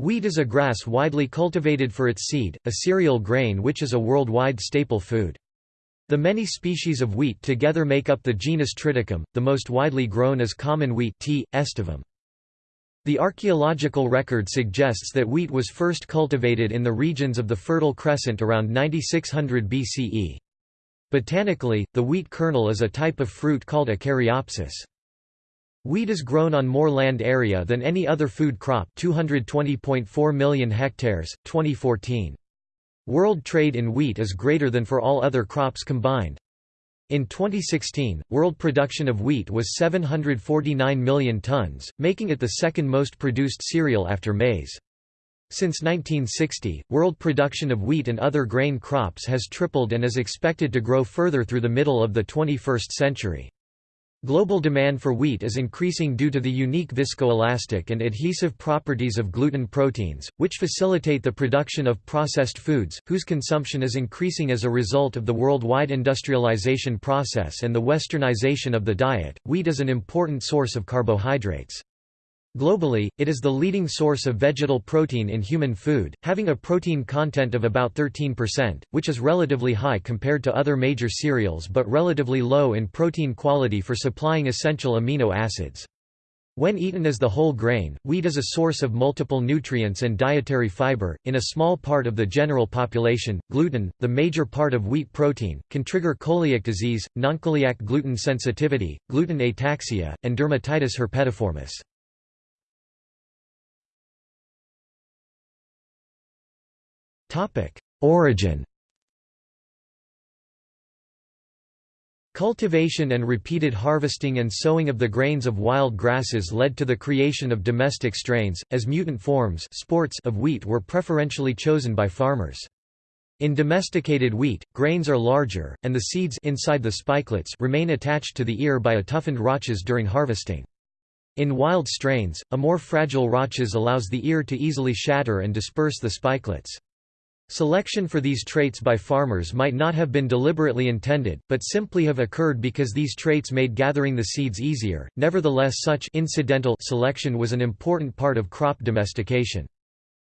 Wheat is a grass widely cultivated for its seed, a cereal grain which is a worldwide staple food. The many species of wheat together make up the genus Triticum, the most widely grown is common wheat T. aestivum. The archaeological record suggests that wheat was first cultivated in the regions of the Fertile Crescent around 9600 BCE. Botanically, the wheat kernel is a type of fruit called a caryopsis. Wheat is grown on more land area than any other food crop 220.4 million hectares, 2014. World trade in wheat is greater than for all other crops combined. In 2016, world production of wheat was 749 million tons, making it the second most produced cereal after maize. Since 1960, world production of wheat and other grain crops has tripled and is expected to grow further through the middle of the 21st century. Global demand for wheat is increasing due to the unique viscoelastic and adhesive properties of gluten proteins, which facilitate the production of processed foods, whose consumption is increasing as a result of the worldwide industrialization process and the westernization of the diet. Wheat is an important source of carbohydrates. Globally, it is the leading source of vegetal protein in human food, having a protein content of about 13%, which is relatively high compared to other major cereals but relatively low in protein quality for supplying essential amino acids. When eaten as the whole grain, wheat is a source of multiple nutrients and dietary fiber. In a small part of the general population, gluten, the major part of wheat protein, can trigger coeliac disease, nonceliac gluten sensitivity, gluten ataxia, and dermatitis herpetiformis. Origin Cultivation and repeated harvesting and sowing of the grains of wild grasses led to the creation of domestic strains, as mutant forms sports of wheat were preferentially chosen by farmers. In domesticated wheat, grains are larger, and the seeds inside the spikelets remain attached to the ear by a toughened rachis during harvesting. In wild strains, a more fragile rachis allows the ear to easily shatter and disperse the spikelets. Selection for these traits by farmers might not have been deliberately intended, but simply have occurred because these traits made gathering the seeds easier. Nevertheless, such incidental selection was an important part of crop domestication.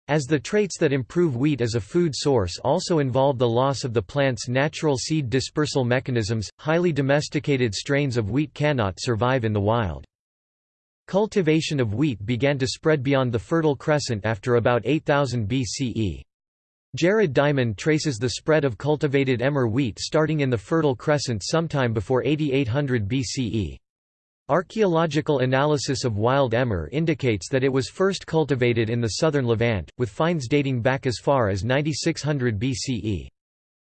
As the traits that improve wheat as a food source also involve the loss of the plant's natural seed dispersal mechanisms, highly domesticated strains of wheat cannot survive in the wild. Cultivation of wheat began to spread beyond the Fertile Crescent after about 8000 BCE. Jared Diamond traces the spread of cultivated emmer wheat starting in the Fertile Crescent sometime before 8800 BCE. Archaeological analysis of wild emmer indicates that it was first cultivated in the southern Levant, with finds dating back as far as 9600 BCE.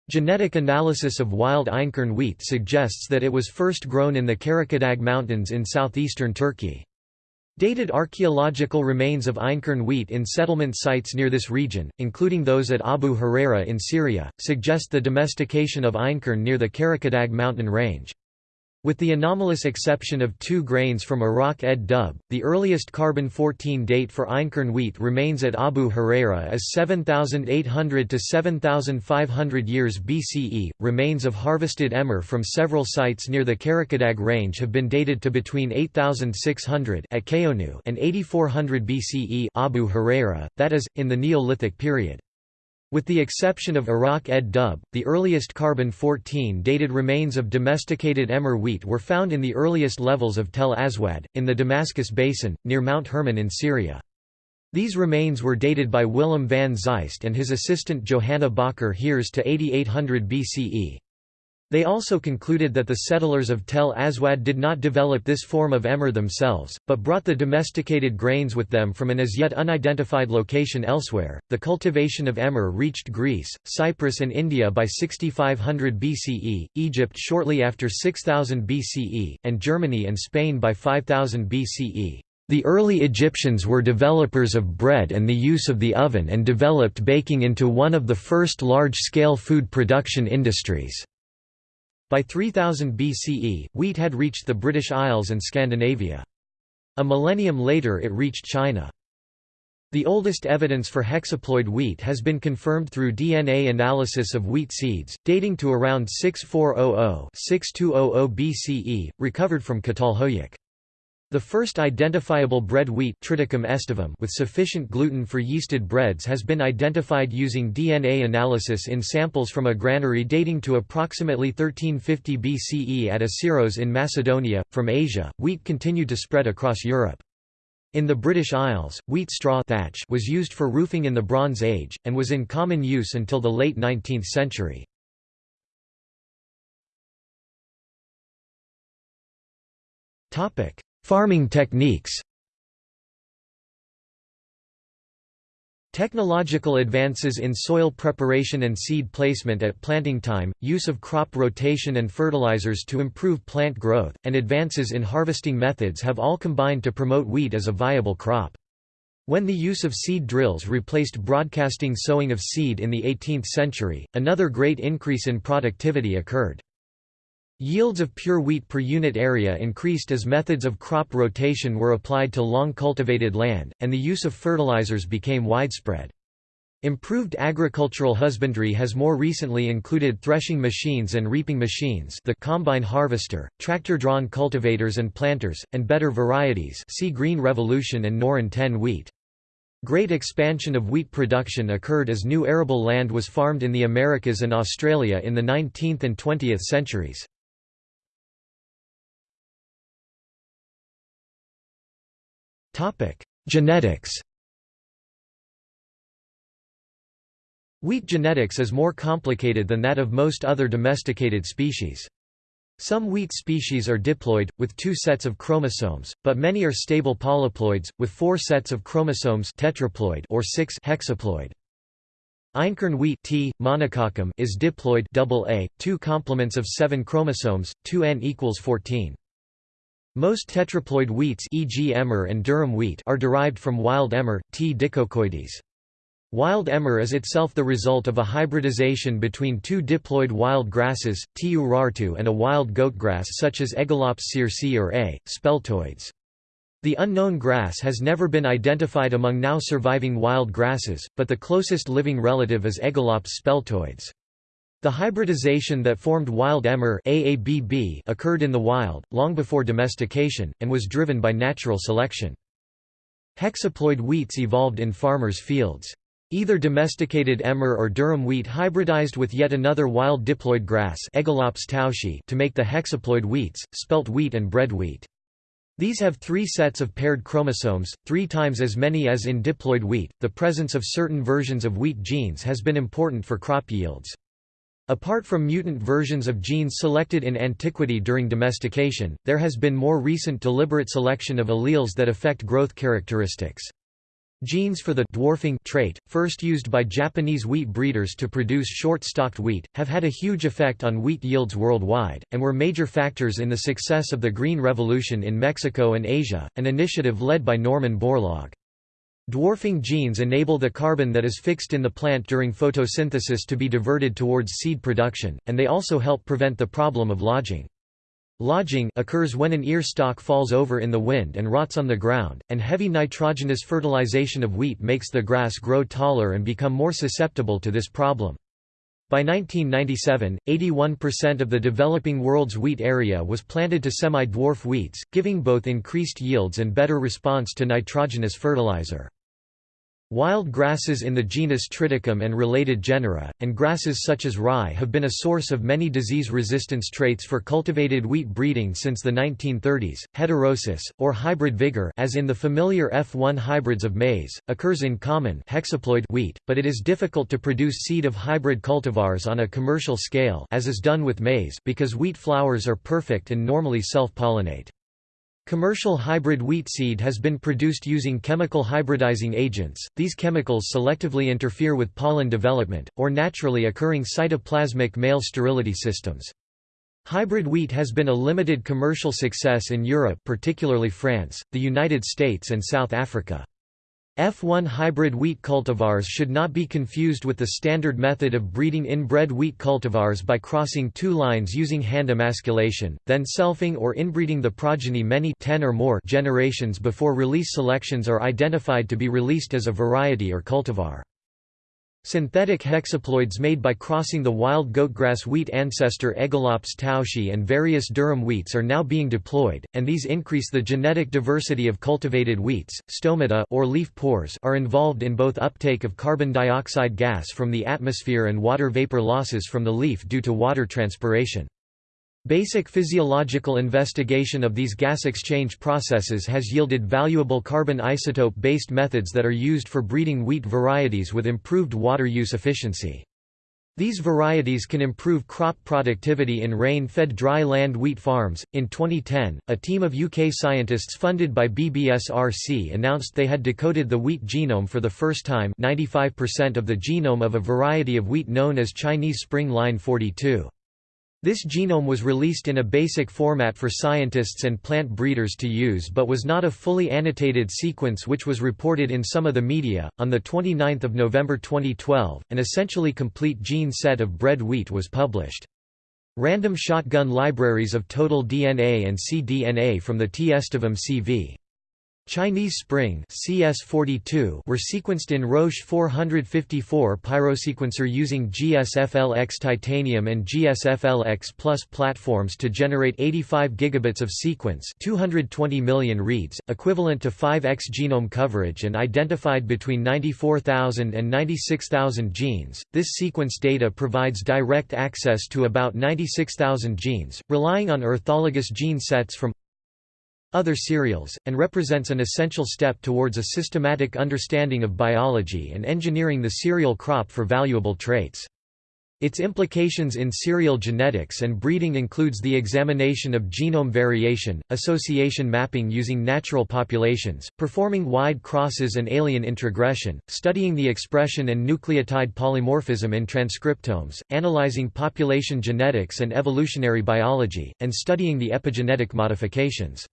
Genetic analysis of wild einkorn wheat suggests that it was first grown in the Karakadag Mountains in southeastern Turkey. Dated archaeological remains of einkorn wheat in settlement sites near this region, including those at Abu Huraira in Syria, suggest the domestication of einkorn near the Karakadag mountain range. With the anomalous exception of two grains from Iraq ed Dub, the earliest carbon-14 date for einkorn wheat remains at Abu Huraira as 7800 to 7500 years BCE. Remains of harvested emmer from several sites near the Karakadag range have been dated to between 8600 at Keonu and 8400 BCE Abu Huraira, that is, in the Neolithic period. With the exception of Iraq ed Dub, the earliest carbon-14 dated remains of domesticated emmer wheat were found in the earliest levels of Tel Aswad, in the Damascus Basin, near Mount Hermon in Syria. These remains were dated by Willem van Zeist and his assistant Johanna Bakker Heers to 8800 BCE. They also concluded that the settlers of Tel Aswad did not develop this form of emmer themselves, but brought the domesticated grains with them from an as yet unidentified location elsewhere. The cultivation of emmer reached Greece, Cyprus, and India by 6500 BCE, Egypt shortly after 6000 BCE, and Germany and Spain by 5000 BCE. The early Egyptians were developers of bread and the use of the oven and developed baking into one of the first large-scale food production industries. By 3000 BCE, wheat had reached the British Isles and Scandinavia. A millennium later it reached China. The oldest evidence for hexaploid wheat has been confirmed through DNA analysis of wheat seeds, dating to around 6400–6200 BCE, recovered from Catalhoyuk. The first identifiable bread wheat Triticum aestivum with sufficient gluten for yeasted breads has been identified using DNA analysis in samples from a granary dating to approximately 1350 BCE at Assiros in Macedonia. From Asia, wheat continued to spread across Europe. In the British Isles, wheat straw thatch was used for roofing in the Bronze Age, and was in common use until the late 19th century. Farming techniques Technological advances in soil preparation and seed placement at planting time, use of crop rotation and fertilizers to improve plant growth, and advances in harvesting methods have all combined to promote wheat as a viable crop. When the use of seed drills replaced broadcasting sowing of seed in the 18th century, another great increase in productivity occurred. Yields of pure wheat per unit area increased as methods of crop rotation were applied to long cultivated land, and the use of fertilizers became widespread. Improved agricultural husbandry has more recently included threshing machines and reaping machines the combine harvester, tractor-drawn cultivators and planters, and better varieties see Green Revolution and Norin 10 wheat. Great expansion of wheat production occurred as new arable land was farmed in the Americas and Australia in the 19th and 20th centuries. Genetics Wheat genetics is more complicated than that of most other domesticated species. Some wheat species are diploid, with two sets of chromosomes, but many are stable polyploids, with four sets of chromosomes tetraploid or six hexaploid. Einkorn wheat T, monococcum is diploid double A, two complements of seven chromosomes, 2n equals 14. Most tetraploid wheats e.g. emmer and durum wheat are derived from wild emmer, T. dicoccoides. Wild emmer is itself the result of a hybridization between two diploid wild grasses, T. urartu and a wild goatgrass such as Aegilops searsii or A. speltoides. The unknown grass has never been identified among now surviving wild grasses, but the closest living relative is Aegilops speltoides. The hybridization that formed wild emmer AABB occurred in the wild, long before domestication, and was driven by natural selection. Hexaploid wheats evolved in farmers' fields. Either domesticated emmer or durum wheat hybridized with yet another wild diploid grass to make the hexaploid wheats, spelt wheat and bread wheat. These have three sets of paired chromosomes, three times as many as in diploid wheat. The presence of certain versions of wheat genes has been important for crop yields. Apart from mutant versions of genes selected in antiquity during domestication, there has been more recent deliberate selection of alleles that affect growth characteristics. Genes for the dwarfing trait, first used by Japanese wheat breeders to produce short-stalked wheat, have had a huge effect on wheat yields worldwide, and were major factors in the success of the Green Revolution in Mexico and Asia, an initiative led by Norman Borlaug. Dwarfing genes enable the carbon that is fixed in the plant during photosynthesis to be diverted towards seed production, and they also help prevent the problem of lodging. Lodging occurs when an ear stalk falls over in the wind and rots on the ground, and heavy nitrogenous fertilization of wheat makes the grass grow taller and become more susceptible to this problem. By 1997, 81% of the developing world's wheat area was planted to semi-dwarf wheats, giving both increased yields and better response to nitrogenous fertilizer. Wild grasses in the genus Triticum and related genera, and grasses such as rye have been a source of many disease resistance traits for cultivated wheat breeding since the 1930s. Heterosis, or hybrid vigor as in the familiar F1 hybrids of maize, occurs in common hexaploid wheat, but it is difficult to produce seed of hybrid cultivars on a commercial scale as is done with maize because wheat flowers are perfect and normally self-pollinate. Commercial hybrid wheat seed has been produced using chemical hybridizing agents. These chemicals selectively interfere with pollen development, or naturally occurring cytoplasmic male sterility systems. Hybrid wheat has been a limited commercial success in Europe particularly France, the United States and South Africa. F1 hybrid wheat cultivars should not be confused with the standard method of breeding inbred wheat cultivars by crossing two lines using hand emasculation, then selfing or inbreeding the progeny many 10 or more generations before release selections are identified to be released as a variety or cultivar. Synthetic hexaploids made by crossing the wild goatgrass wheat ancestor Aegilops tauschii and various durum wheats are now being deployed, and these increase the genetic diversity of cultivated wheats. Stomata or leaf pores are involved in both uptake of carbon dioxide gas from the atmosphere and water vapor losses from the leaf due to water transpiration. Basic physiological investigation of these gas exchange processes has yielded valuable carbon isotope-based methods that are used for breeding wheat varieties with improved water use efficiency. These varieties can improve crop productivity in rain-fed dry land wheat farms. In 2010, a team of UK scientists funded by BBSRC announced they had decoded the wheat genome for the first time 95% of the genome of a variety of wheat known as Chinese Spring Line 42. This genome was released in a basic format for scientists and plant breeders to use but was not a fully annotated sequence which was reported in some of the media. On the 29th of November 2012, an essentially complete gene set of bread wheat was published. Random shotgun libraries of total DNA and cDNA from the T. aestivum CV. Chinese Spring CS42 were sequenced in Roche 454 pyrosequencer using GSFLX titanium and GSFLX Plus platforms to generate 85 gigabits of sequence 220 million reads, equivalent to 5x genome coverage and identified between 94,000 and 96,000 genes. This sequence data provides direct access to about 96,000 genes, relying on orthologous gene sets from other cereals, and represents an essential step towards a systematic understanding of biology and engineering the cereal crop for valuable traits. Its implications in cereal genetics and breeding includes the examination of genome variation, association mapping using natural populations, performing wide crosses and alien introgression, studying the expression and nucleotide polymorphism in transcriptomes, analyzing population genetics and evolutionary biology, and studying the epigenetic modifications.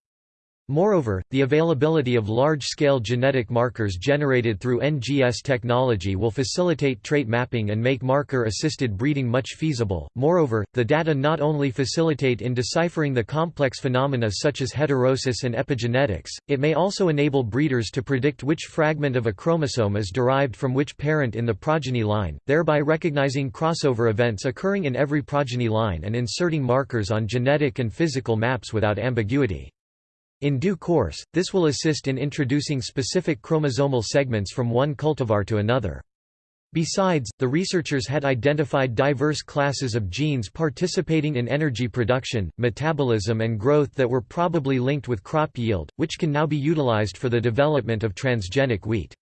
Moreover, the availability of large-scale genetic markers generated through NGS technology will facilitate trait mapping and make marker-assisted breeding much feasible. Moreover, the data not only facilitate in deciphering the complex phenomena such as heterosis and epigenetics, it may also enable breeders to predict which fragment of a chromosome is derived from which parent in the progeny line, thereby recognizing crossover events occurring in every progeny line and inserting markers on genetic and physical maps without ambiguity. In due course, this will assist in introducing specific chromosomal segments from one cultivar to another. Besides, the researchers had identified diverse classes of genes participating in energy production, metabolism and growth that were probably linked with crop yield, which can now be utilized for the development of transgenic wheat.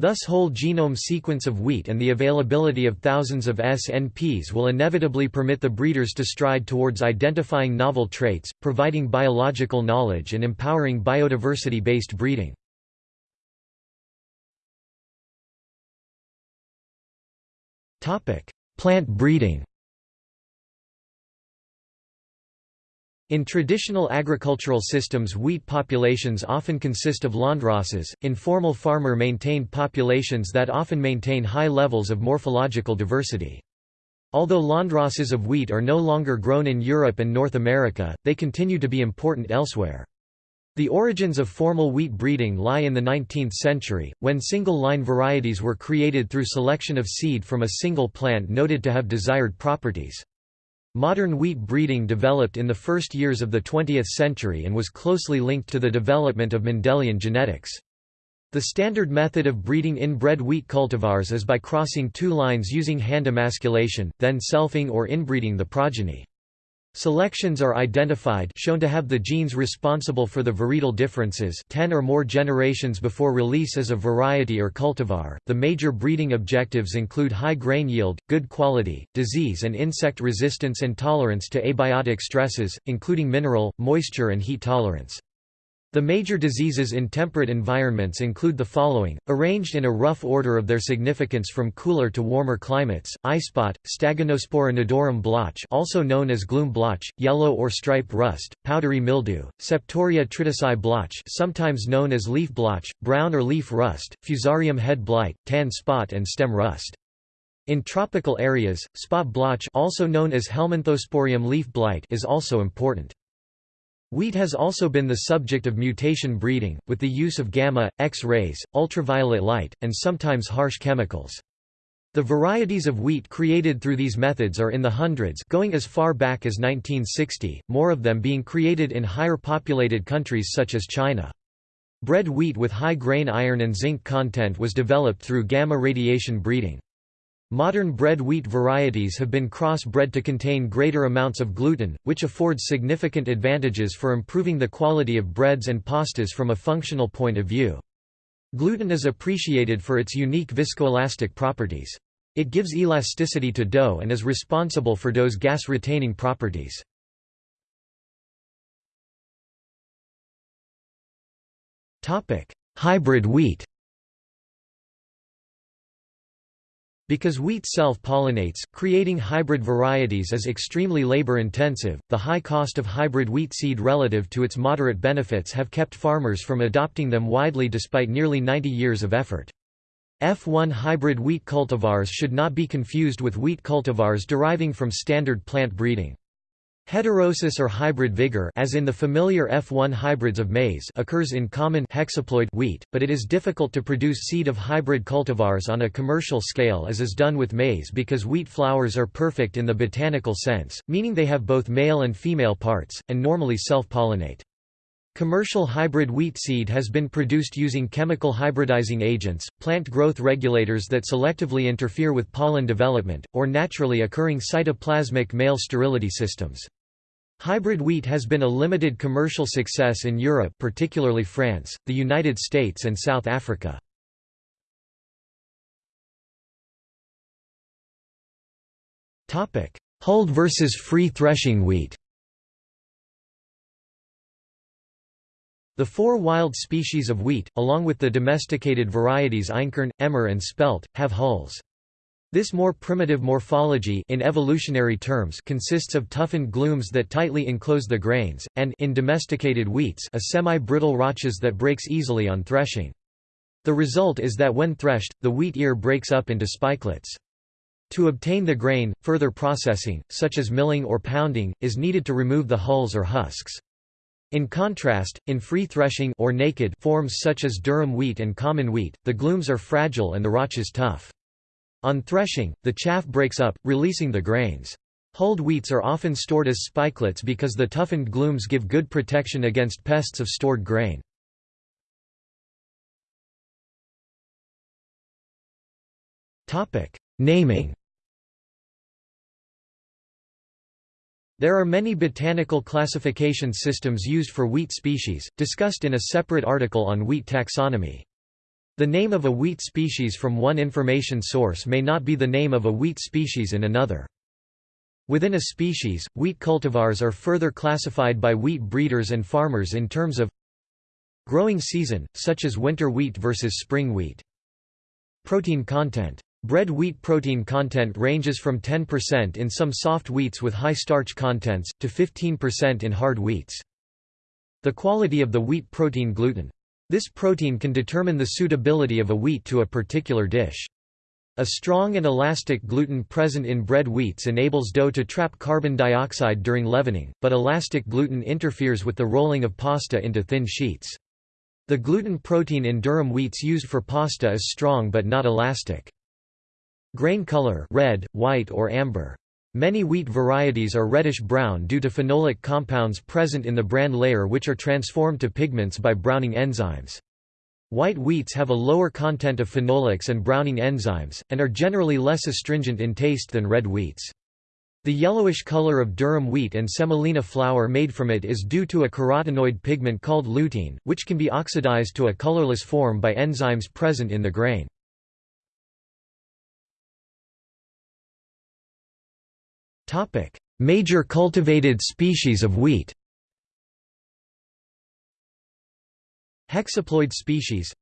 Thus whole genome sequence of wheat and the availability of thousands of SNPs will inevitably permit the breeders to stride towards identifying novel traits, providing biological knowledge and empowering biodiversity-based breeding. Plant breeding In traditional agricultural systems wheat populations often consist of landraces, informal farmer-maintained populations that often maintain high levels of morphological diversity. Although landraces of wheat are no longer grown in Europe and North America, they continue to be important elsewhere. The origins of formal wheat breeding lie in the 19th century, when single-line varieties were created through selection of seed from a single plant noted to have desired properties. Modern wheat breeding developed in the first years of the 20th century and was closely linked to the development of Mendelian genetics. The standard method of breeding inbred wheat cultivars is by crossing two lines using hand emasculation, then selfing or inbreeding the progeny. Selections are identified shown to have the genes responsible for the varietal differences 10 or more generations before release as a variety or cultivar. The major breeding objectives include high grain yield, good quality, disease and insect resistance and tolerance to abiotic stresses, including mineral, moisture and heat tolerance. The major diseases in temperate environments include the following, arranged in a rough order of their significance from cooler to warmer climates: eyespot, Stagonospora nodorum blotch, also known as glume blotch, yellow or stripe rust, powdery mildew, Septoria tritici blotch, sometimes known as leaf blotch, brown or leaf rust, Fusarium head blight, tan spot and stem rust. In tropical areas, spot blotch, also known as Helminthosporium leaf blight, is also important. Wheat has also been the subject of mutation breeding, with the use of gamma, X-rays, ultraviolet light, and sometimes harsh chemicals. The varieties of wheat created through these methods are in the hundreds going as far back as 1960, more of them being created in higher populated countries such as China. Bread wheat with high grain iron and zinc content was developed through gamma radiation breeding. Modern bread wheat varieties have been cross-bred to contain greater amounts of gluten, which affords significant advantages for improving the quality of breads and pastas from a functional point of view. Gluten is appreciated for its unique viscoelastic properties. It gives elasticity to dough and is responsible for dough's gas-retaining properties. Hybrid wheat Because wheat self-pollinates, creating hybrid varieties is extremely labor-intensive, the high cost of hybrid wheat seed relative to its moderate benefits have kept farmers from adopting them widely despite nearly 90 years of effort. F1 hybrid wheat cultivars should not be confused with wheat cultivars deriving from standard plant breeding. Heterosis or hybrid vigor as in the familiar F1 hybrids of maize occurs in common hexaploid wheat, but it is difficult to produce seed of hybrid cultivars on a commercial scale as is done with maize because wheat flowers are perfect in the botanical sense, meaning they have both male and female parts, and normally self-pollinate. Commercial hybrid wheat seed has been produced using chemical hybridizing agents, plant growth regulators that selectively interfere with pollen development, or naturally occurring cytoplasmic male sterility systems. Hybrid wheat has been a limited commercial success in Europe particularly France, the United States and South Africa. Hulled versus free threshing wheat The four wild species of wheat, along with the domesticated varieties Einkorn, Emmer and Spelt, have hulls. This more primitive morphology in evolutionary terms consists of toughened glumes that tightly enclose the grains, and in domesticated wheats a semi-brittle rachis that breaks easily on threshing. The result is that when threshed, the wheat ear breaks up into spikelets. To obtain the grain, further processing, such as milling or pounding, is needed to remove the hulls or husks. In contrast, in free threshing or naked forms such as durum wheat and common wheat, the glumes are fragile and the rachis tough. On threshing, the chaff breaks up, releasing the grains. Hulled wheats are often stored as spikelets because the toughened glumes give good protection against pests of stored grain. Naming There are many botanical classification systems used for wheat species, discussed in a separate article on wheat taxonomy. The name of a wheat species from one information source may not be the name of a wheat species in another. Within a species, wheat cultivars are further classified by wheat breeders and farmers in terms of growing season, such as winter wheat versus spring wheat. Protein content Bread wheat protein content ranges from 10% in some soft wheats with high starch contents, to 15% in hard wheats. The quality of the wheat protein gluten. This protein can determine the suitability of a wheat to a particular dish. A strong and elastic gluten present in bread wheats enables dough to trap carbon dioxide during leavening, but elastic gluten interferes with the rolling of pasta into thin sheets. The gluten protein in durum wheats used for pasta is strong but not elastic. Grain color red, white or amber. Many wheat varieties are reddish-brown due to phenolic compounds present in the bran layer which are transformed to pigments by browning enzymes. White wheats have a lower content of phenolics and browning enzymes, and are generally less astringent in taste than red wheats. The yellowish color of durum wheat and semolina flour made from it is due to a carotenoid pigment called lutein, which can be oxidized to a colorless form by enzymes present in the grain. Topic: Major cultivated species of wheat. Hexaploid species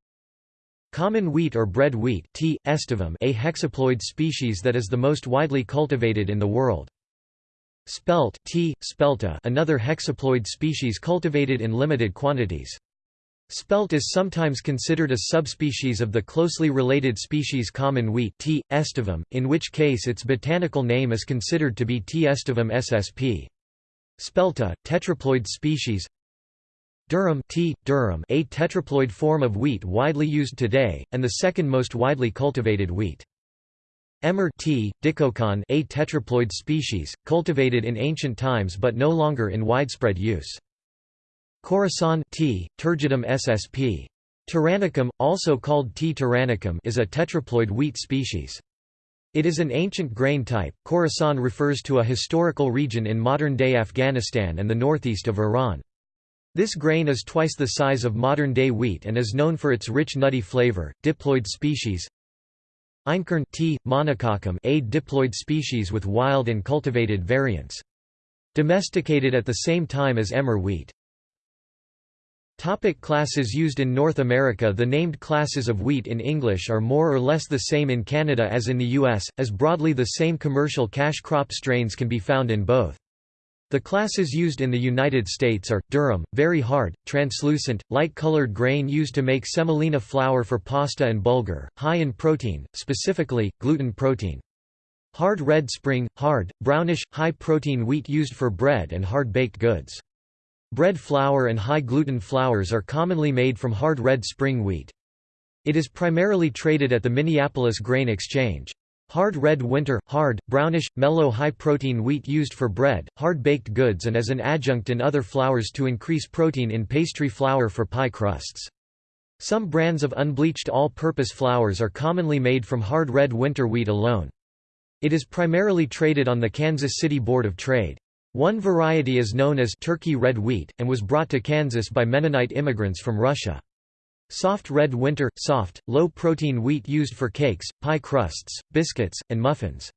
Common wheat or bread wheat T. aestivum a hexaploid species that is the most widely cultivated in the world. Spelt T. spelta another hexaploid species cultivated in limited quantities. Spelt is sometimes considered a subspecies of the closely related species common wheat T. aestivum, in which case its botanical name is considered to be T. aestivum ssp. Spelta, tetraploid species Durum T. durum a tetraploid form of wheat widely used today, and the second most widely cultivated wheat. Emmer T. Dicoccum a tetraploid species, cultivated in ancient times but no longer in widespread use. Khorasan tea, Turgidum ssp. Turanicum, also called T. turanicum is a tetraploid wheat species. It is an ancient grain type. Khorasan refers to a historical region in modern-day Afghanistan and the northeast of Iran. This grain is twice the size of modern-day wheat and is known for its rich nutty flavor. Diploid species Einkorn T. monococcum a diploid species with wild and cultivated variants. Domesticated at the same time as emmer wheat. Topic classes used in North America The named classes of wheat in English are more or less the same in Canada as in the U.S., as broadly the same commercial cash crop strains can be found in both. The classes used in the United States are, durum, very hard, translucent, light-colored grain used to make semolina flour for pasta and bulgur, high in protein, specifically, gluten protein. Hard red spring, hard, brownish, high-protein wheat used for bread and hard-baked goods. Bread flour and high-gluten flours are commonly made from hard red spring wheat. It is primarily traded at the Minneapolis Grain Exchange. Hard red winter, hard, brownish, mellow high-protein wheat used for bread, hard-baked goods and as an adjunct in other flours to increase protein in pastry flour for pie crusts. Some brands of unbleached all-purpose flours are commonly made from hard red winter wheat alone. It is primarily traded on the Kansas City Board of Trade. One variety is known as Turkey red wheat, and was brought to Kansas by Mennonite immigrants from Russia. Soft red winter, soft, low-protein wheat used for cakes, pie crusts, biscuits, and muffins.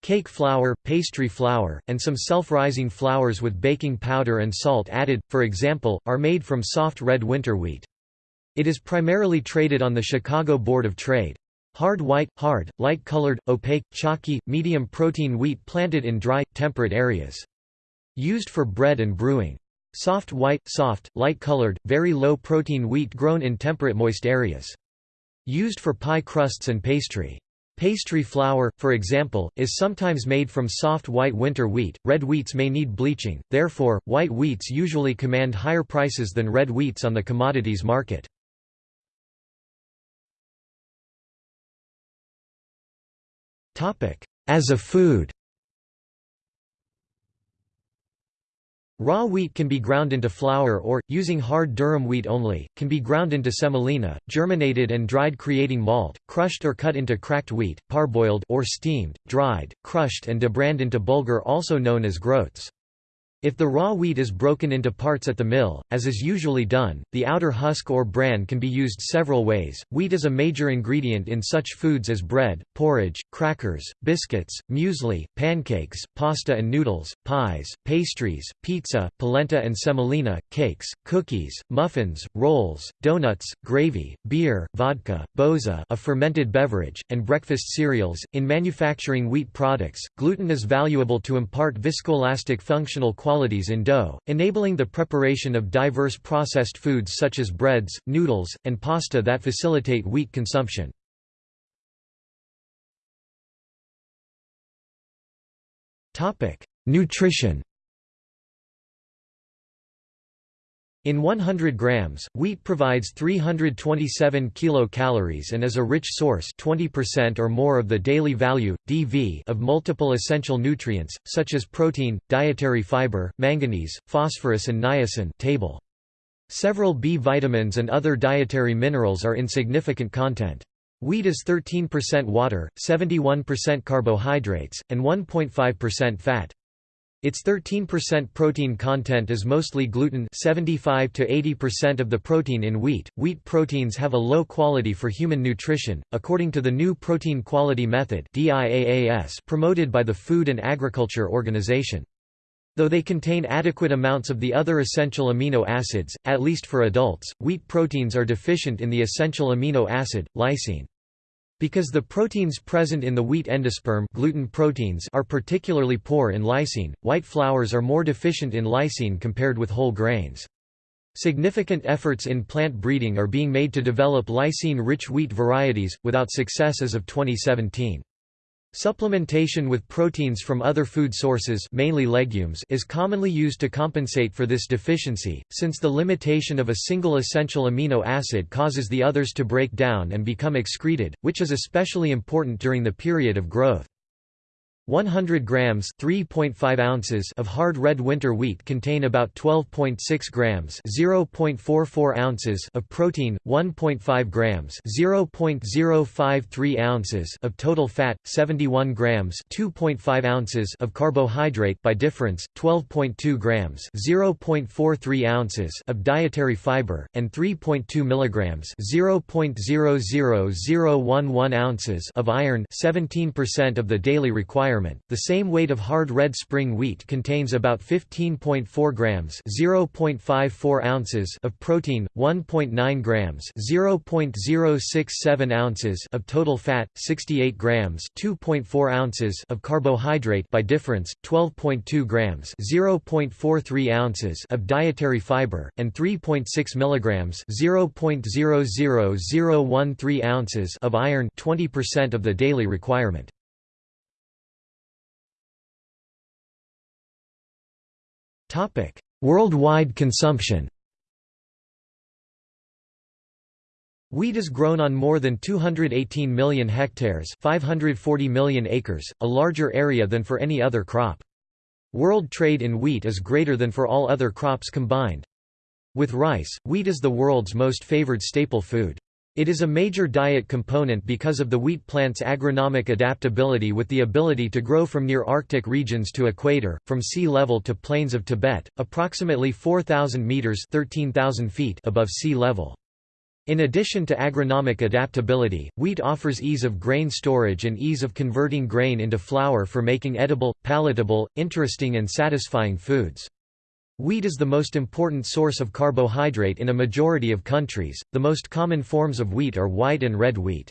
Cake flour, pastry flour, and some self-rising flours with baking powder and salt added, for example, are made from soft red winter wheat. It is primarily traded on the Chicago Board of Trade. Hard white, hard, light-colored, opaque, chalky, medium-protein wheat planted in dry, temperate areas. Used for bread and brewing. Soft white, soft, light-colored, very low-protein wheat grown in temperate moist areas. Used for pie crusts and pastry. Pastry flour, for example, is sometimes made from soft white winter wheat. Red wheats may need bleaching, therefore, white wheats usually command higher prices than red wheats on the commodities market. As a food Raw wheat can be ground into flour or, using hard durum wheat only, can be ground into semolina, germinated and dried creating malt, crushed or cut into cracked wheat, parboiled or steamed, dried, crushed and debrand into bulgur also known as groats. If the raw wheat is broken into parts at the mill, as is usually done, the outer husk or bran can be used several ways. Wheat is a major ingredient in such foods as bread, porridge, crackers, biscuits, muesli, pancakes, pasta and noodles, pies, pastries, pizza, polenta and semolina, cakes, cookies, muffins, rolls, donuts, gravy, beer, vodka, boza, a fermented beverage, and breakfast cereals. In manufacturing wheat products, gluten is valuable to impart viscoelastic functional qualities qualities in dough, enabling the preparation of diverse processed foods such as breads, noodles, and pasta that facilitate wheat consumption. Nutrition In 100 grams, wheat provides 327 kilocalories and is a rich source 20% or more of the daily value, DV of multiple essential nutrients, such as protein, dietary fiber, manganese, phosphorus and niacin table. Several B vitamins and other dietary minerals are in significant content. Wheat is 13% water, 71% carbohydrates, and 1.5% fat. Its 13% protein content is mostly gluten 75 to 80% of the protein in wheat. Wheat proteins have a low quality for human nutrition, according to the new Protein Quality Method promoted by the Food and Agriculture Organization. Though they contain adequate amounts of the other essential amino acids, at least for adults, wheat proteins are deficient in the essential amino acid, lysine. Because the proteins present in the wheat endosperm gluten proteins are particularly poor in lysine, white flours are more deficient in lysine compared with whole grains. Significant efforts in plant breeding are being made to develop lysine-rich wheat varieties, without success as of 2017. Supplementation with proteins from other food sources mainly legumes is commonly used to compensate for this deficiency, since the limitation of a single essential amino acid causes the others to break down and become excreted, which is especially important during the period of growth. 100 grams (3.5 ounces) of hard red winter wheat contain about 12.6 grams (0.44 ounces) of protein, 1.5 grams (0.053 ounces) of total fat, 71 grams (2.5 ounces) of carbohydrate by difference, 12.2 grams (0.43 ounces) of dietary fiber and 3.2 milligrams (0.00011 ounces) of iron, 17% of the daily The same weight of hard red spring wheat contains about 15.4 grams (0.54 ounces) of protein, 1.9 grams (0.067 ounces) of total fat, 68 grams (2.4 ounces) of carbohydrate by difference, 12.2 grams (0.43 ounces) of dietary fiber and 3.6 milligrams (0.00013 ounces) of iron, 20% of the daily requirement. Worldwide consumption Wheat is grown on more than 218 million hectares 540 million acres, a larger area than for any other crop. World trade in wheat is greater than for all other crops combined. With rice, wheat is the world's most favored staple food. It is a major diet component because of the wheat plant's agronomic adaptability with the ability to grow from near Arctic regions to equator, from sea level to plains of Tibet, approximately 4,000 meters (13,000 feet) above sea level. In addition to agronomic adaptability, wheat offers ease of grain storage and ease of converting grain into flour for making edible, palatable, interesting and satisfying foods. Wheat is the most important source of carbohydrate in a majority of countries. The most common forms of wheat are white and red wheat.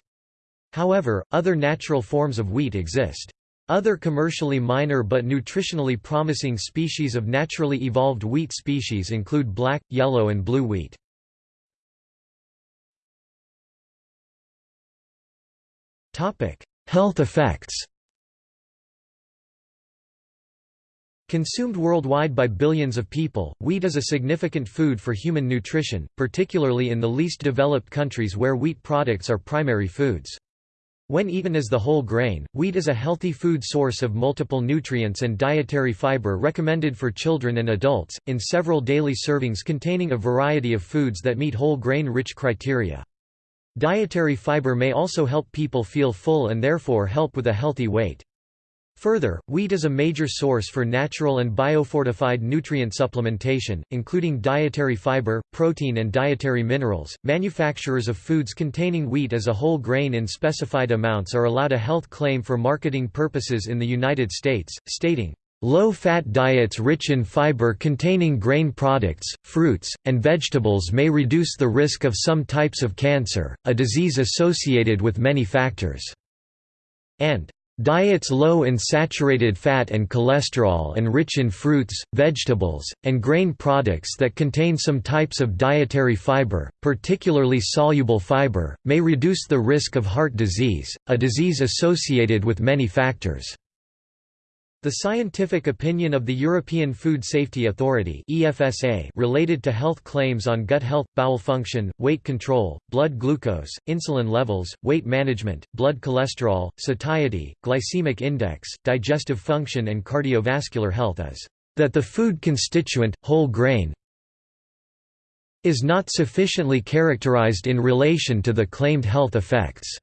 However, other natural forms of wheat exist. Other commercially minor but nutritionally promising species of naturally evolved wheat species include black, yellow and blue wheat. Health effects Consumed worldwide by billions of people, wheat is a significant food for human nutrition, particularly in the least developed countries where wheat products are primary foods. When eaten as the whole grain, wheat is a healthy food source of multiple nutrients and dietary fiber recommended for children and adults, in several daily servings containing a variety of foods that meet whole grain-rich criteria. Dietary fiber may also help people feel full and therefore help with a healthy weight. Further, wheat is a major source for natural and biofortified nutrient supplementation, including dietary fiber, protein, and dietary minerals. Manufacturers of foods containing wheat as a whole grain in specified amounts are allowed a health claim for marketing purposes in the United States, stating, Low-fat diets rich in fiber containing grain products, fruits, and vegetables may reduce the risk of some types of cancer, a disease associated with many factors." and Diets low in saturated fat and cholesterol and rich in fruits, vegetables, and grain products that contain some types of dietary fiber, particularly soluble fiber, may reduce the risk of heart disease, a disease associated with many factors. The scientific opinion of the European Food Safety Authority (EFSA) related to health claims on gut health, bowel function, weight control, blood glucose, insulin levels, weight management, blood cholesterol, satiety, glycemic index, digestive function and cardiovascular health is that the food constituent, whole grain, is not sufficiently characterized in relation to the claimed health effects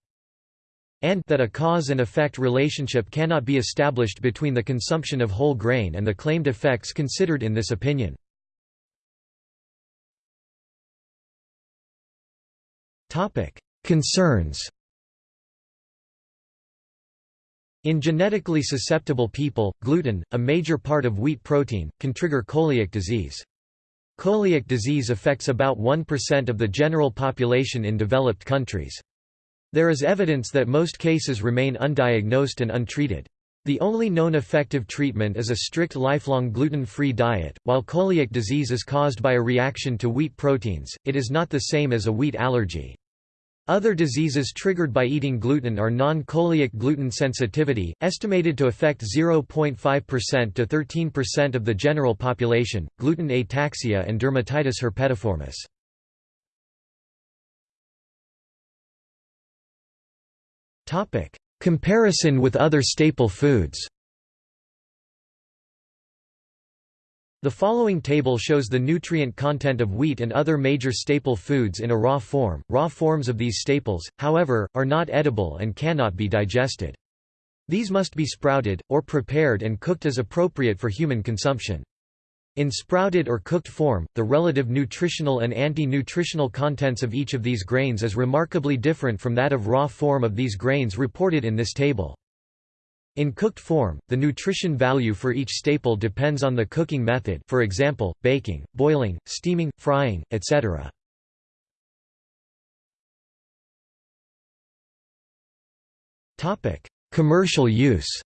and that a cause and effect relationship cannot be established between the consumption of whole grain and the claimed effects considered in this opinion. Concerns In genetically susceptible people, gluten, a major part of wheat protein, can trigger coeliac disease. Coeliac disease affects about 1% of the general population in developed countries. There is evidence that most cases remain undiagnosed and untreated. The only known effective treatment is a strict lifelong gluten-free diet. While coeliac disease is caused by a reaction to wheat proteins, it is not the same as a wheat allergy. Other diseases triggered by eating gluten are non-coeliac gluten sensitivity, estimated to affect 0.5% to 13% of the general population, gluten ataxia and dermatitis herpetiformis. Comparison with other staple foods The following table shows the nutrient content of wheat and other major staple foods in a raw form. Raw forms of these staples, however, are not edible and cannot be digested. These must be sprouted, or prepared and cooked as appropriate for human consumption. In sprouted or cooked form, the relative nutritional and anti-nutritional contents of each of these grains is remarkably different from that of raw form of these grains reported in this table. In cooked form, the nutrition value for each staple depends on the cooking method for example, baking, boiling, steaming, frying, etc. Commercial use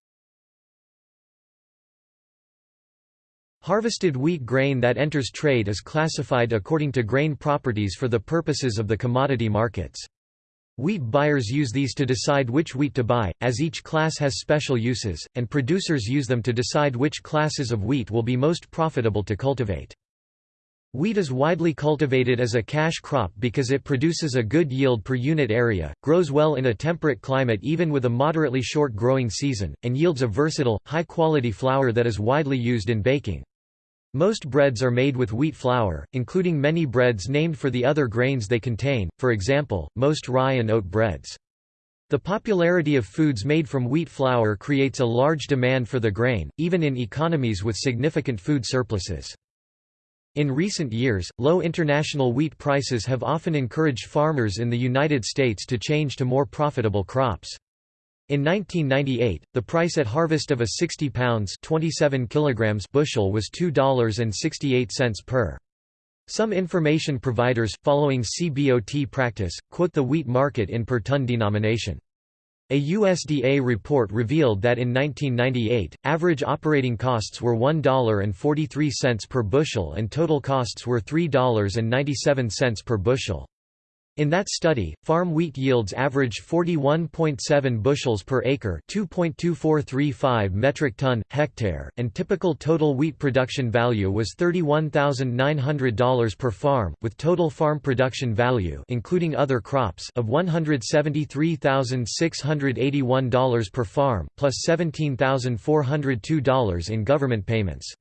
Harvested wheat grain that enters trade is classified according to grain properties for the purposes of the commodity markets. Wheat buyers use these to decide which wheat to buy, as each class has special uses, and producers use them to decide which classes of wheat will be most profitable to cultivate. Wheat is widely cultivated as a cash crop because it produces a good yield per unit area, grows well in a temperate climate even with a moderately short growing season, and yields a versatile, high-quality flour that is widely used in baking. Most breads are made with wheat flour, including many breads named for the other grains they contain, for example, most rye and oat breads. The popularity of foods made from wheat flour creates a large demand for the grain, even in economies with significant food surpluses. In recent years, low international wheat prices have often encouraged farmers in the United States to change to more profitable crops. In 1998, the price at harvest of a 60 pounds 27 kilograms bushel was $2.68 per. Some information providers, following CBOT practice, quote the wheat market in per ton denomination. A USDA report revealed that in 1998, average operating costs were $1.43 per bushel and total costs were $3.97 per bushel. In that study, farm wheat yields averaged 41.7 bushels per acre, 2.2435 metric ton hectare, and typical total wheat production value was $31,900 per farm, with total farm production value including other crops of $173,681 per farm, plus $17,402 in government payments.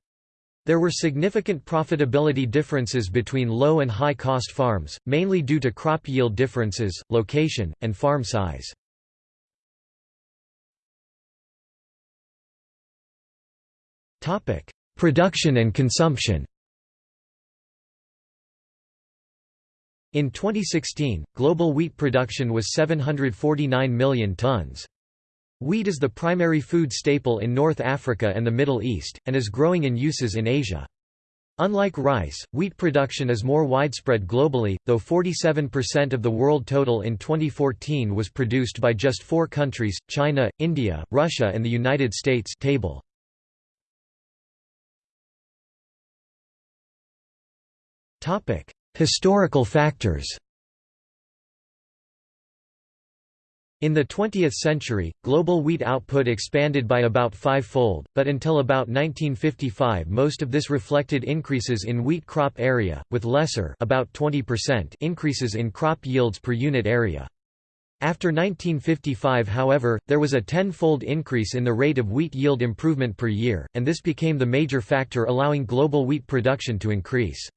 There were significant profitability differences between low and high-cost farms, mainly due to crop yield differences, location, and farm size. Production and consumption In 2016, global wheat production was 749 million tons. Wheat is the primary food staple in North Africa and the Middle East, and is growing in uses in Asia. Unlike rice, wheat production is more widespread globally, though 47% of the world total in 2014 was produced by just four countries, China, India, Russia and the United States table. Historical factors In the 20th century, global wheat output expanded by about five-fold, but until about 1955 most of this reflected increases in wheat crop area, with lesser about 20% increases in crop yields per unit area. After 1955 however, there was a tenfold increase in the rate of wheat yield improvement per year, and this became the major factor allowing global wheat production to increase.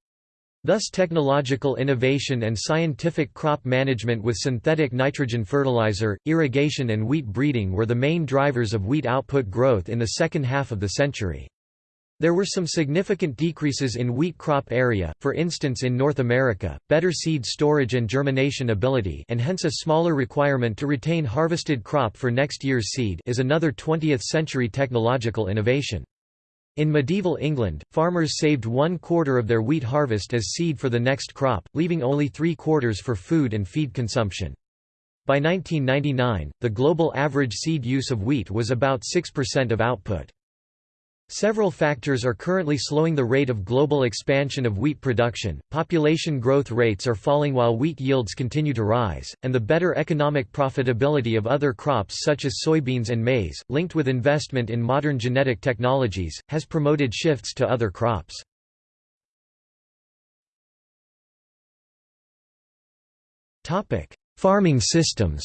Thus technological innovation and scientific crop management with synthetic nitrogen fertilizer, irrigation and wheat breeding were the main drivers of wheat output growth in the second half of the century. There were some significant decreases in wheat crop area, for instance in North America, better seed storage and germination ability and hence a smaller requirement to retain harvested crop for next year's seed is another 20th-century technological innovation. In medieval England, farmers saved one quarter of their wheat harvest as seed for the next crop, leaving only three quarters for food and feed consumption. By 1999, the global average seed use of wheat was about 6% of output. Several factors are currently slowing the rate of global expansion of wheat production, population growth rates are falling while wheat yields continue to rise, and the better economic profitability of other crops such as soybeans and maize, linked with investment in modern genetic technologies, has promoted shifts to other crops. Farming systems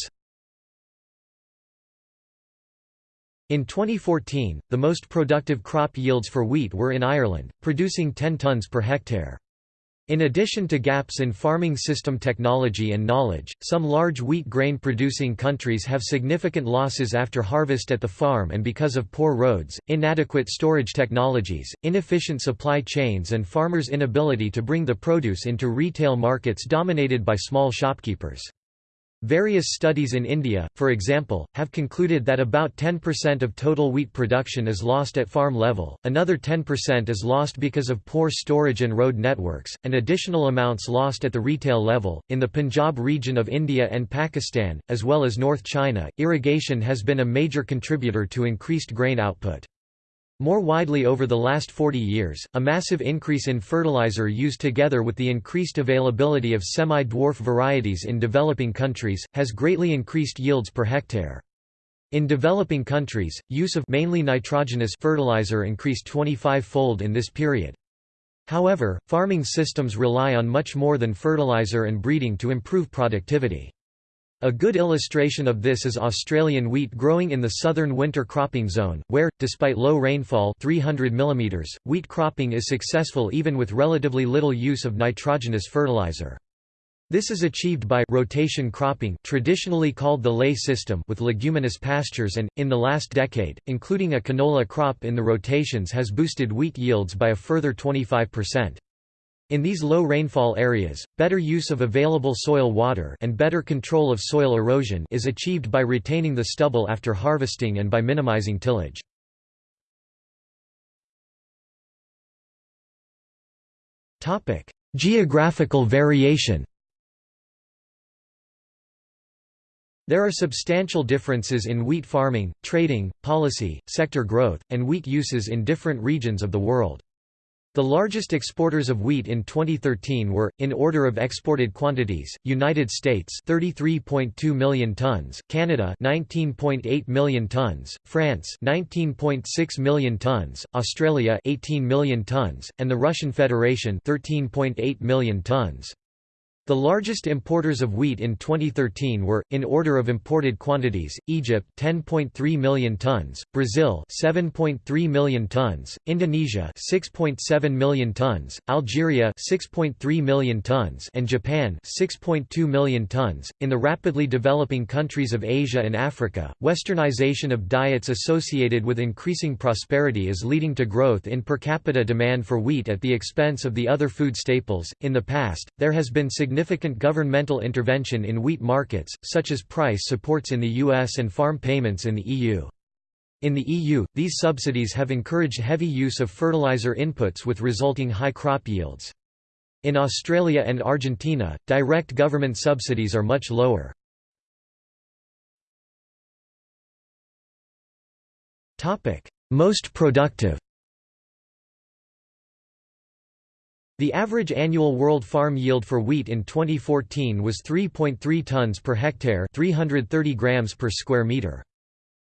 In 2014, the most productive crop yields for wheat were in Ireland, producing 10 tonnes per hectare. In addition to gaps in farming system technology and knowledge, some large wheat grain producing countries have significant losses after harvest at the farm and because of poor roads, inadequate storage technologies, inefficient supply chains and farmers' inability to bring the produce into retail markets dominated by small shopkeepers. Various studies in India, for example, have concluded that about 10% of total wheat production is lost at farm level, another 10% is lost because of poor storage and road networks, and additional amounts lost at the retail level. In the Punjab region of India and Pakistan, as well as North China, irrigation has been a major contributor to increased grain output. More widely over the last 40 years, a massive increase in fertilizer use together with the increased availability of semi-dwarf varieties in developing countries, has greatly increased yields per hectare. In developing countries, use of mainly nitrogenous fertilizer increased 25-fold in this period. However, farming systems rely on much more than fertilizer and breeding to improve productivity. A good illustration of this is Australian wheat growing in the southern winter cropping zone, where, despite low rainfall 300 mm, wheat cropping is successful even with relatively little use of nitrogenous fertilizer. This is achieved by rotation cropping traditionally called the ley system with leguminous pastures and, in the last decade, including a canola crop in the rotations has boosted wheat yields by a further 25%. In these low rainfall areas, better use of available soil water and better control of soil erosion is achieved by retaining the stubble after harvesting and by minimizing tillage. Topic: Geographical variation There are substantial differences in wheat farming, trading, policy, sector growth, and wheat uses in different regions of the world. The largest exporters of wheat in 2013 were, in order of exported quantities, United States 33.2 million tons, Canada 19.8 million tons, France 19.6 million tons, Australia 18 million tons, and the Russian Federation 13.8 million tons. The largest importers of wheat in 2013 were, in order of imported quantities, Egypt 10.3 million tons, Brazil 7.3 million tons, Indonesia 6.7 million tons, Algeria 6.3 million tons, and Japan 6.2 million tons. In the rapidly developing countries of Asia and Africa, westernization of diets associated with increasing prosperity is leading to growth in per capita demand for wheat at the expense of the other food staples. In the past, there has been significant significant governmental intervention in wheat markets, such as price supports in the US and farm payments in the EU. In the EU, these subsidies have encouraged heavy use of fertilizer inputs with resulting high crop yields. In Australia and Argentina, direct government subsidies are much lower. Most productive The average annual world farm yield for wheat in 2014 was 3.3 tons per hectare 330 grams per square meter.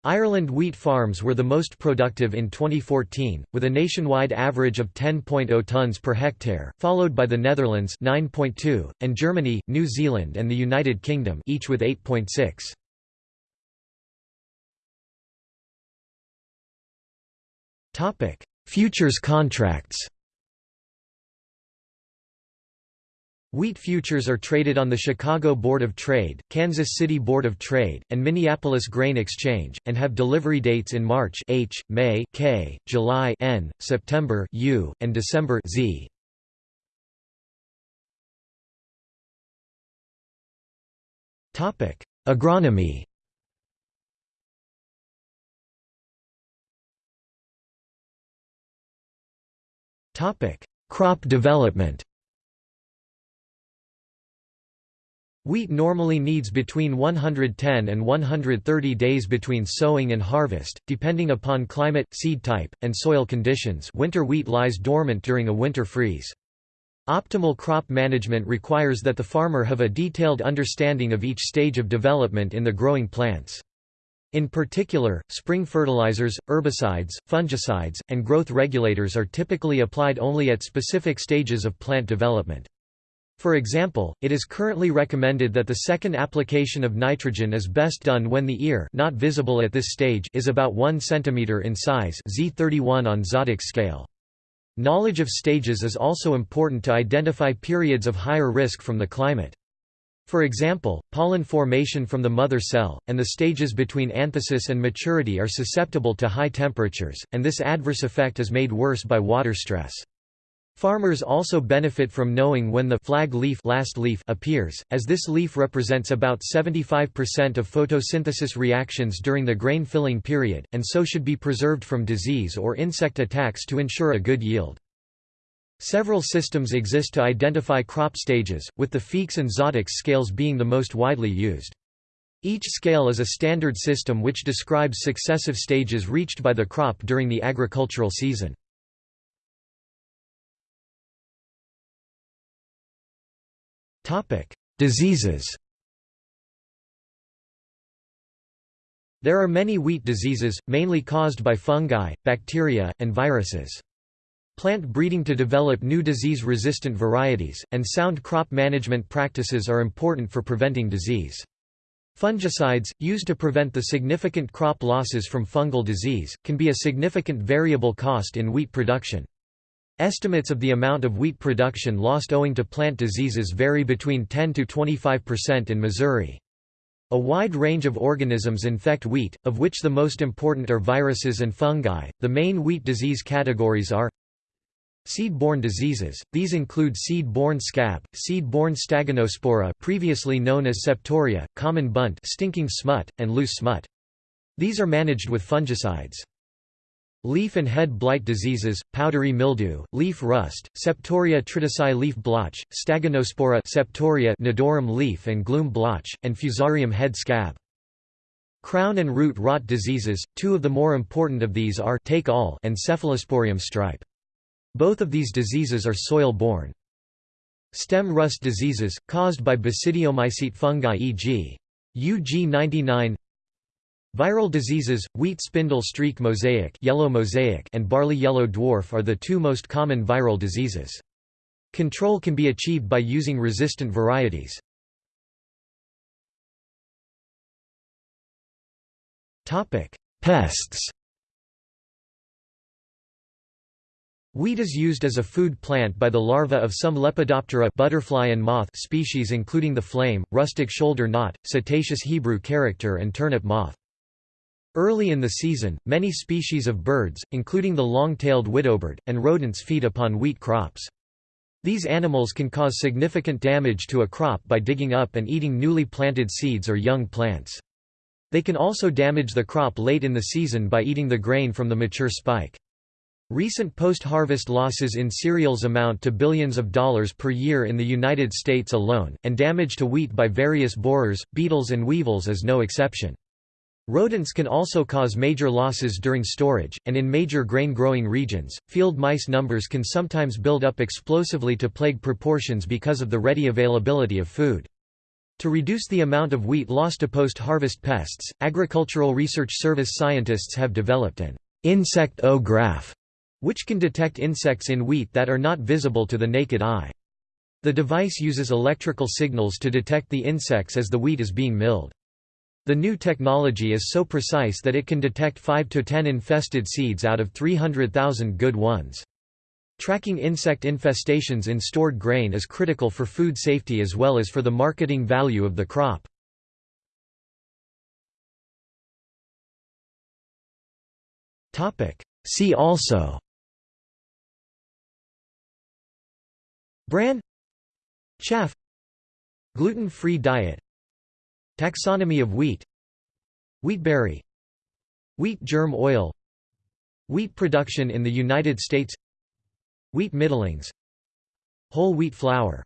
Ireland wheat farms were the most productive in 2014, with a nationwide average of 10.0 tons per hectare, followed by the Netherlands 9.2, and Germany, New Zealand and the United Kingdom each with 8.6. Topic: Futures contracts Wheat futures are traded on the Chicago Board of Trade, Kansas City Board of Trade, and Minneapolis Grain Exchange, and have delivery dates in March H, May K, July N, September U, and December Z. Topic: Agronomy. Topic: Crop development. Wheat normally needs between 110 and 130 days between sowing and harvest, depending upon climate, seed type, and soil conditions winter wheat lies dormant during a winter freeze. Optimal crop management requires that the farmer have a detailed understanding of each stage of development in the growing plants. In particular, spring fertilizers, herbicides, fungicides, and growth regulators are typically applied only at specific stages of plant development. For example, it is currently recommended that the second application of nitrogen is best done when the ear not visible at this stage is about 1 cm in size Z31 on Zadoks scale. Knowledge of stages is also important to identify periods of higher risk from the climate. For example, pollen formation from the mother cell, and the stages between anthesis and maturity are susceptible to high temperatures, and this adverse effect is made worse by water stress. Farmers also benefit from knowing when the flag leaf, last leaf appears, as this leaf represents about 75% of photosynthesis reactions during the grain filling period, and so should be preserved from disease or insect attacks to ensure a good yield. Several systems exist to identify crop stages, with the Feekes and Zadoks scales being the most widely used. Each scale is a standard system which describes successive stages reached by the crop during the agricultural season. Diseases There are many wheat diseases, mainly caused by fungi, bacteria, and viruses. Plant breeding to develop new disease-resistant varieties, and sound crop management practices are important for preventing disease. Fungicides, used to prevent the significant crop losses from fungal disease, can be a significant variable cost in wheat production. Estimates of the amount of wheat production lost owing to plant diseases vary between 10 to 25% in Missouri. A wide range of organisms infect wheat, of which the most important are viruses and fungi. The main wheat disease categories are Seed-borne diseases, these include seed-borne scab, seed-borne stagonospora previously known as septoria, common bunt stinking smut, and loose smut. These are managed with fungicides. Leaf and head blight diseases, powdery mildew, leaf rust, Septoria tritici leaf blotch, Stagonospora Septoria nodorum leaf and glume blotch, and Fusarium head scab. Crown and root rot diseases, two of the more important of these are take all and Cephalosporium stripe. Both of these diseases are soil-borne. Stem rust diseases, caused by basidiomycete fungi e.g. UG99 Viral diseases, wheat spindle streak mosaic, yellow mosaic and barley yellow dwarf are the two most common viral diseases. Control can be achieved by using resistant varieties. Pests Wheat is used as a food plant by the larvae of some Lepidoptera butterfly and moth species including the flame, rustic shoulder knot, setaceous Hebrew character and turnip moth. Early in the season, many species of birds, including the long-tailed widowbird, and rodents feed upon wheat crops. These animals can cause significant damage to a crop by digging up and eating newly planted seeds or young plants. They can also damage the crop late in the season by eating the grain from the mature spike. Recent post-harvest losses in cereals amount to billions of dollars per year in the United States alone, and damage to wheat by various borers, beetles and weevils is no exception. Rodents can also cause major losses during storage, and in major grain-growing regions, field mice numbers can sometimes build up explosively to plague proportions because of the ready availability of food. To reduce the amount of wheat lost to post-harvest pests, Agricultural Research Service scientists have developed an insect-o-graph, which can detect insects in wheat that are not visible to the naked eye. The device uses electrical signals to detect the insects as the wheat is being milled. The new technology is so precise that it can detect 5 to 10 infested seeds out of 300,000 good ones. Tracking insect infestations in stored grain is critical for food safety as well as for the marketing value of the crop. See also. Bran. Chaff. Gluten-free diet Taxonomy of wheat. Wheatberry. Wheat germ oil. Wheat production in the United States. Wheat middlings. Whole wheat flour